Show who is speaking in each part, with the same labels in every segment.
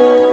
Speaker 1: you.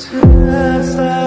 Speaker 1: Just like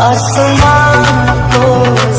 Speaker 1: आसमां को